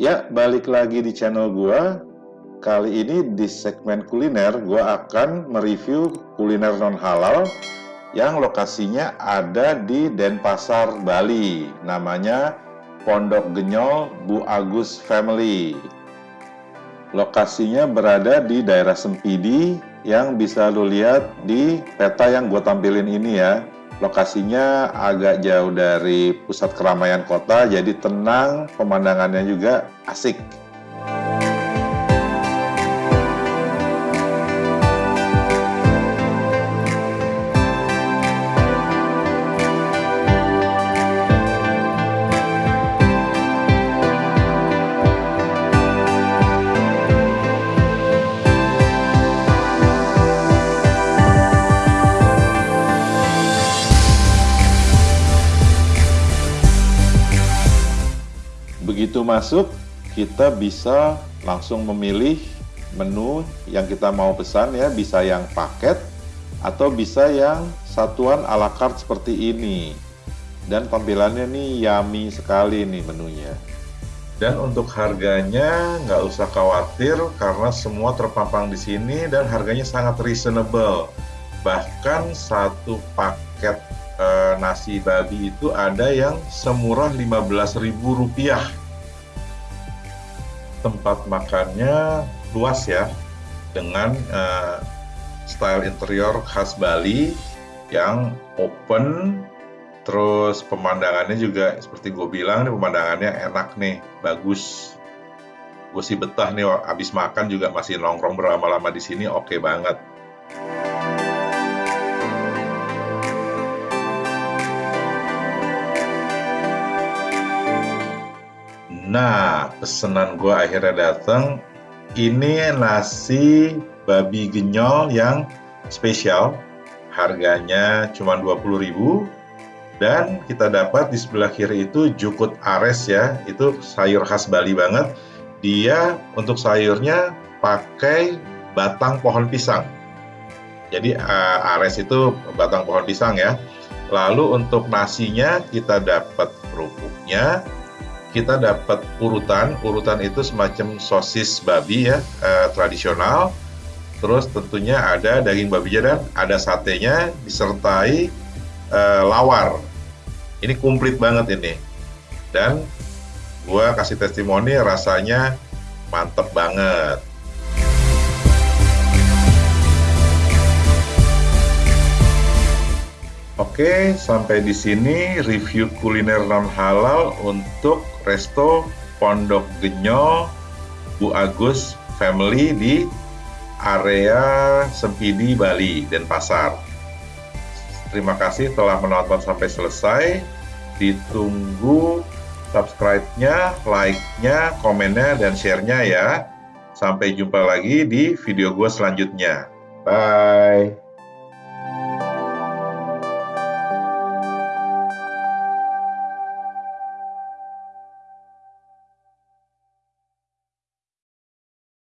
Ya, balik lagi di channel gua. Kali ini di segmen kuliner gua akan mereview kuliner non halal yang lokasinya ada di Denpasar, Bali. Namanya Pondok Genyol Bu Agus Family. Lokasinya berada di daerah Sempidi yang bisa lu lihat di peta yang gue tampilin ini ya. Lokasinya agak jauh dari pusat keramaian kota, jadi tenang, pemandangannya juga asik. Begitu masuk, kita bisa langsung memilih menu yang kita mau pesan ya, bisa yang paket atau bisa yang satuan ala carte seperti ini. Dan tampilannya nih yummy sekali nih menunya. Dan untuk harganya nggak usah khawatir karena semua terpampang di sini dan harganya sangat reasonable. Bahkan satu paket e, nasi babi itu ada yang semurah Rp15.000 tempat makannya luas ya dengan e, style interior khas Bali yang open terus pemandangannya juga seperti gue bilang nih pemandangannya enak nih bagus. Gue sih betah nih abis makan juga masih nongkrong berlama-lama di sini oke okay banget Nah, pesanan gue akhirnya datang. Ini nasi babi genyol yang spesial. Harganya cuma 20.000 dan kita dapat di sebelah kiri itu jukut ares ya. Itu sayur khas Bali banget. Dia untuk sayurnya pakai batang pohon pisang. Jadi uh, ares itu batang pohon pisang ya. Lalu untuk nasinya kita dapat kerupuknya, kita dapat urutan. Urutan itu semacam sosis babi ya, eh, tradisional. Terus tentunya ada daging babi dan ada satenya disertai eh, lawar. Ini komplit banget ini. Dan gua kasih testimoni rasanya mantep banget. Oke, sampai di sini review kuliner non halal untuk resto Pondok Genyo Bu Agus Family di area Sempidi, Bali, dan Pasar. Terima kasih telah menonton sampai selesai. Ditunggu subscribe-nya, like-nya, komennya, dan share-nya ya. Sampai jumpa lagi di video gue selanjutnya. Bye!